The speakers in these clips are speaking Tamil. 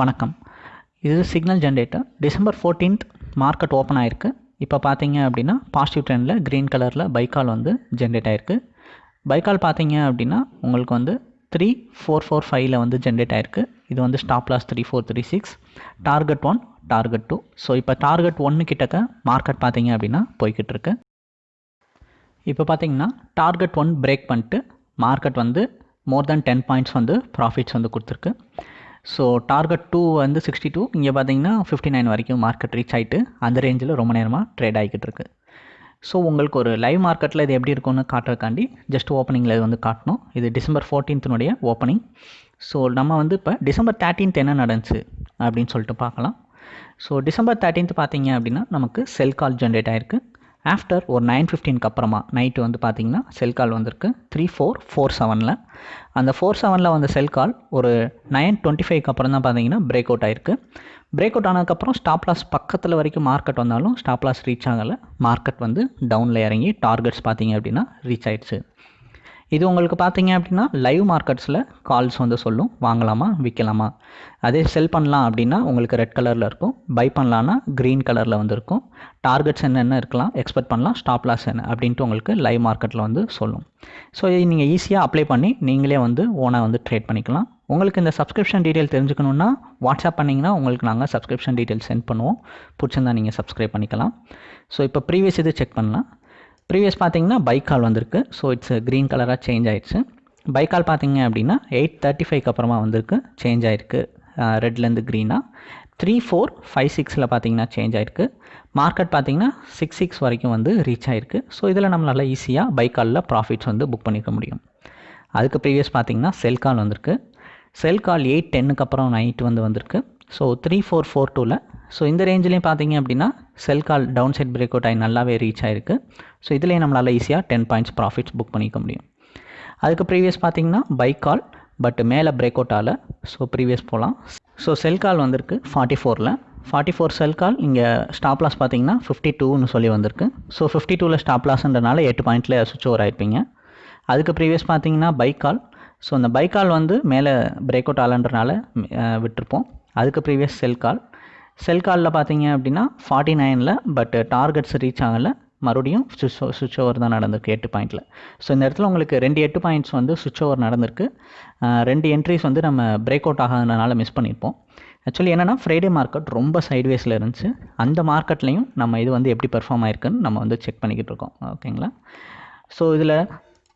வணக்கம். இது signal generator December fourteenth market open ஆயிருக்கு. இப்போ பார்த்தீங்க அப்படின்னா பாசிட்டிவ் ட்ரெண்டில் க்ரீன் கலரில் பைக்கால் வந்து ஜென்ரேட் ஆயிருக்கு. பைக்கால் பார்த்தீங்க அப்படின்னா உங்களுக்கு வந்து த்ரீ ஃபோர் ஃபோர் ஃபைவ்ல வந்து ஜென்ரேட் ஆயிருக்கு. இது வந்து stop loss three four three six target one target two so இப்போ டார்கெட் ஒன்று கிட்டக்க மார்க்கெட் பார்த்தீங்க அப்படின்னா போய்கிட்டு இருக்கு. இப்போ பார்த்தீங்கன்னா டார்கெட் ஒன் பிரேக் பண்ணிட்டு மார்க்கெட் வந்து மோர் தென் டென் பாயிண்ட்ஸ் வந்து ப்ராஃபிட்ஸ் வந்து கொடுத்துருக்கு. ஸோ டார்கெட் டூ வந்து சிக்ஸ்டி டூ இங்கே பார்த்தீங்கன்னா ஃபிஃப்டி நைன் வரைக்கும் மார்க்கெட் ரீச் ஆகிட்டு அந்த ரேஞ்சில் ரொம்ப நேரமாக ட்ரேட் ஆகிக்கிட்டு இருக்கு. ஸோ உங்களுக்கு ஒரு லைவ் மார்க்கெட்டில் இது எப்படி இருக்கும்னு காட்டுறதுக்காண்டி ஜஸ்ட் ஓப்பனிங்கில் இது வந்து காட்டணும். இது டிசம்பர் ஃபோர்டீன்த்தினுடைய ஓப்பனிங் ஸோ நம்ம வந்து இப்போ டிசம்பர் தேர்ட்டீன்த் என்ன நடந்துச்சு அப்படின்னு சொல்லிட்டு பார்க்கலாம். ஸோ டிசம்பர் தேர்ட்டீன்த் பார்த்தீங்க அப்படின்னா நமக்கு செல் கால் ஜென்ரேட் ஆயிருக்கு. ஆஃப்டர் ஒரு நைன் ஃபிஃப்டீனுக்கு அப்புறமா நைட்டு வந்து பார்த்தீங்கன்னா செல் கால் வந்திருக்கு. த்ரீ ஃபோர் ஃபோர் செவனில் அந்த ஃபோர் செவனில் வந்த செல் கால் ஒரு நைன் டுவெண்ட்டி ஃபைவ்க்கு அப்புறம் தான் பார்த்தீங்கன்னா பிரேக் அவுட் ஆயிருக்கு. பிரேக் அவுட் ஆனதுக்கப்புறம் ஸ்டாப் லாஸ் பக்கத்தில் வரைக்கும் மார்க்கெட் வந்தாலும் ஸ்டாப் லாஸ் ரீச் ஆகலை. மார்க்கெட் வந்து டவுனில் இறங்கி டார்கெட்ஸ் பார்த்தீங்க அப்படின்னா ரீச் ஆயிடுச்சு. இது உங்களுக்கு பார்த்தீங்க அப்படின்னா லைவ் மார்க்கெட்ஸில் கால்ஸ் வந்து சொல்லும். வாங்கலாமா விற்கலாமா? அதே செல் பண்ணலாம் அப்படின்னா உங்களுக்கு ரெட் கலரில் இருக்கும். பை பண்ணலான்னா க்ரீன் கலரில் வந்து இருக்கும். டார்கெட்ஸ் என்னென்ன இருக்கலாம் எக்ஸ்பெக்ட் பண்ணலாம். ஸ்டாப் லாஸ் என்ன அப்படின்ட்டு உங்களுக்கு லைவ் மார்க்கெட்டில் வந்து சொல்லும். ஸோ இது நீங்கள் ஈஸியாக அப்ளை பண்ணி நீங்களே வந்து ஓனாக வந்து ட்ரேட் பண்ணிக்கலாம். உங்களுக்கு இந்த சப்ஸ்கிரிப்ஷன் டீட்டெயில் தெரிஞ்சுக்கணுன்னா வாட்ஸ்அப் பண்ணிங்கன்னா உங்களுக்கு நாங்கள் சப்ஸ்கிரிப்ஷன் டீட்டெயில் சென்ட் பண்ணுவோம். பிடிச்சிருந்தா நீங்கள் சப்ஸ்கிரைப் பண்ணிக்கலாம். ஸோ இப்போ ப்ரீவியஸ் இது செக் பண்ணலாம். ப்ரீவியஸ் பார்த்தீங்கன்னா பைக்கால் வந்திருக்கு. ஸோ இட்ஸ் க்ரீன் கலராக சேஞ்ச் ஆயிடுச்சு. பைக்கால் பார்த்தீங்க அப்படின்னா எயிட் தேர்ட்டி ஃபைவ்க்கு அப்புறமா வந்திருக்கு. சேஞ்ச் ஆயிருக்கு. ரெட்லேருந்து க்ரீனாக த்ரீ ஃபோர் ஃபைவ் சிக்ஸில் பார்த்தீங்கன்னா சேஞ்ச் ஆயிருக்கு. மார்க்கெட் பார்த்தீங்கன்னா சிக்ஸ் சிக்ஸ் வரைக்கும் வந்து ரீச் ஆயிருக்கு. ஸோ இதில் நம்மளால் ஈஸியாக பைக்காலில் ப்ராஃபிட்ஸ் வந்து புக் பண்ணிக்க முடியும். அதுக்கு ப்ரீவியஸ் பார்த்தீங்கன்னா செல் கால் வந்திருக்கு. செல் கால் எயிட் டென்னுக்கு அப்புறம் நைட் வந்து வந்திருக்கு. ஸோ த்ரீ ஃபோர் ஃபோர் டூவில் ஸோ இந்த ரேஞ்சிலையும் பார்த்தீங்க அப்படின்னா sell call down side break out ஆகி நல்லாவே ரீச் ஆயிருக்கு. ஸோ இதுலேயும் நம்மளால் ஈஸியாக டென் பாயிண்ட்ஸ் ப்ராஃபிட்ஸ் புக் பண்ணிக்க முடியும். அதுக்கு ப்ரீவியஸ் பார்த்தீங்கன்னா பைக் கால் பட் மேலே பிரேக் அவுட் ஆகல. ஸோ ப்ரீவியஸ் போகலாம் ஸோ செல் கால் வந்திருக்கு ஃபார்ட்டி ஃபோரில் ஃபார்ட்டி ஃபோர் செல் கால் இங்கே ஸ்டாப் லாஸ் பார்த்தீங்கன்னா ஃபிஃப்டி டூன்னு சொல்லி வந்திருக்கு. ஸோ ஃபிஃப்டி டூவில் ஸ்டாப் லாஸ்ன்றனால எட்டு பாயிண்டில் சுவிச் ஓவர் ஆயிருப்பீங்க. அதுக்கு ப்ரீவியஸ் பார்த்தீங்கன்னா பைக் கால் ஸோ அந்த பைக் கால் வந்து மேலே பிரேக் அவுட் ஆகலன்றனால விட்டுருப்போம். அதுக்கு ப்ரீவியஸ் செல் கால் செல் காலில் பார்த்தீங்க அப்படின்னா ஃபார்ட்டி நைனில் பட் டார்கெட்ஸ் ரீச் ஆகலை. மறுபடியும் சுவிச் சுவிச் ஓவர் தான் நடந்திருக்கு எட்டு பாயிண்ட்டில் ஸோ இந்த இடத்துல உங்களுக்கு ரெண்டு எட்டு பாயிண்ட்ஸ் வந்து சுவிச் ஓவர் நடந்திருக்கு. ரெண்டு என்ட்ரிஸ் வந்து நம்ம பிரேக் அவுட் ஆகாதனால மிஸ் பண்ணியிருப்போம் ஆக்சுவலி என்னென்னா ஃப்ரைடே மார்க்கெட் ரொம்ப சைட்வேஸில் இருந்துச்சு. அந்த மார்க்கெட்லேயும் நம்ம இது வந்து எப்படி பெர்ஃபார்ம் ஆயிருக்குன்னு நம்ம வந்து செக் பண்ணிக்கிட்டு இருக்கோம். ஓகேங்களா ஸோ இதில்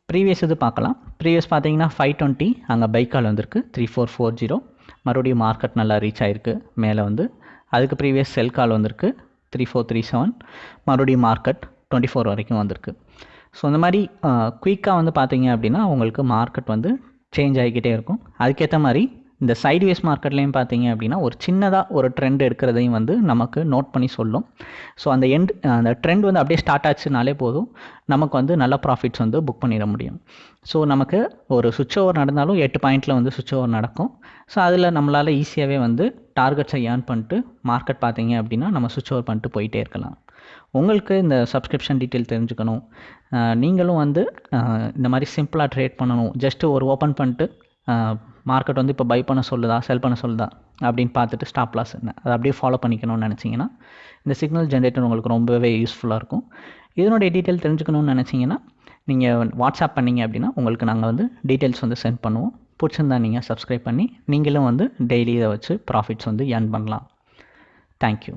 ப்ரீவியஸ் இது பார்க்கலாம். ப்ரீவியஸ் பார்த்தீங்கன்னா ஃபைவ் டுவெண்ட்டி அங்கே பைக்கால் வந்திருக்கு. த்ரீ ஃபோர் ஃபோர் ஜீரோ மறுபடியும் மார்க்கெட் நல்லா ரீச் ஆகிருக்கு மேலே வந்து அதுக்கு ப்ரீவியஸ் செல் கால் வந்திருக்கு. த்ரீ ஃபோர் த்ரீ செவன் மறுபடியும் மார்க்கெட் டுவெண்ட்டி ஃபோர் வரைக்கும் வந்திருக்கு. ஸோ இந்த மாதிரி குயிக்காக வந்து பார்த்தீங்க அப்படின்னா உங்களுக்கு மார்க்கெட் வந்து சேஞ்ச் ஆகிக்கிட்டே இருக்கும். அதுக்கேற்ற மாதிரி இந்த சைட்வேஸ் மார்க்கெட்லேயும் பார்த்தீங்க அப்படின்னா ஒரு சின்னதாக ஒரு ட்ரெண்ட் எடுக்கிறதையும் வந்து நமக்கு நோட் பண்ணி சொல்லும். ஸோ அந்த எண்ட் அந்த ட்ரெண்ட் வந்து அப்படியே ஸ்டார்ட் ஆச்சுனாலே போதும். நமக்கு வந்து நல்ல ப்ராஃபிட்ஸ் வந்து புக் பண்ணிட முடியும். ஸோ நமக்கு ஒரு சுவிட்ச் ஓவர் நடந்தாலும் எட்டு பாயிண்ட்டில் வந்து சுவிட்ச் ஓவர் நடக்கும். ஸோ அதில் நம்மளால் ஈஸியாகவே வந்து டார்கெட்ஸை ஏர்ன் பண்ணிட்டு மார்க்கெட் பார்த்தீங்க அப்படின்னா நம்ம சுவிட்ச் ஓவர் பண்ணிட்டு போயிட்டே இருக்கலாம். உங்களுக்கு இந்த சப்ஸ்கிரிப்ஷன் டீட்டெயில் தெரிஞ்சுக்கணும். நீங்களும் வந்து இந்த மாதிரி சிம்பிளாக ட்ரேட் பண்ணணும். ஜஸ்ட்டு ஒரு ஓப்பன் பண்ணிட்டு மார்க்கெட் வந்து இப்போ பை பண்ண சொல்லுதா செல் பண்ண சொல்லுதா அப்படின்னு பார்த்துட்டு ஸ்டாப் லாஸ் என்ன அதை அப்படியே ஃபாலோ பண்ணிக்கணும்னு நினச்சிங்கன்னா இந்த சிக்னல் ஜென்ரேட்டர் உங்களுக்கு ரொம்பவே யூஸ்ஃபுல்லாக இருக்கும். இதனுடைய டீட்டெயில் தெரிஞ்சுக்கணும்னு நினச்சிங்கன்னா நீங்கள் வாட்ஸ்அப் பண்ணிங்க அப்படின்னா உங்களுக்கு நாங்கள் வந்து டீட்டெயில்ஸ் வந்து சென்ட் பண்ணுவோம். பிடிச்சிருந்தா நீங்கள் சப்ஸ்கிரைப் பண்ணி நீங்களும் வந்து டெய்லி இதை வச்சு ப்ராஃபிட்ஸ் வந்து ஏர்ன் பண்ணலாம். தேங்க்யூ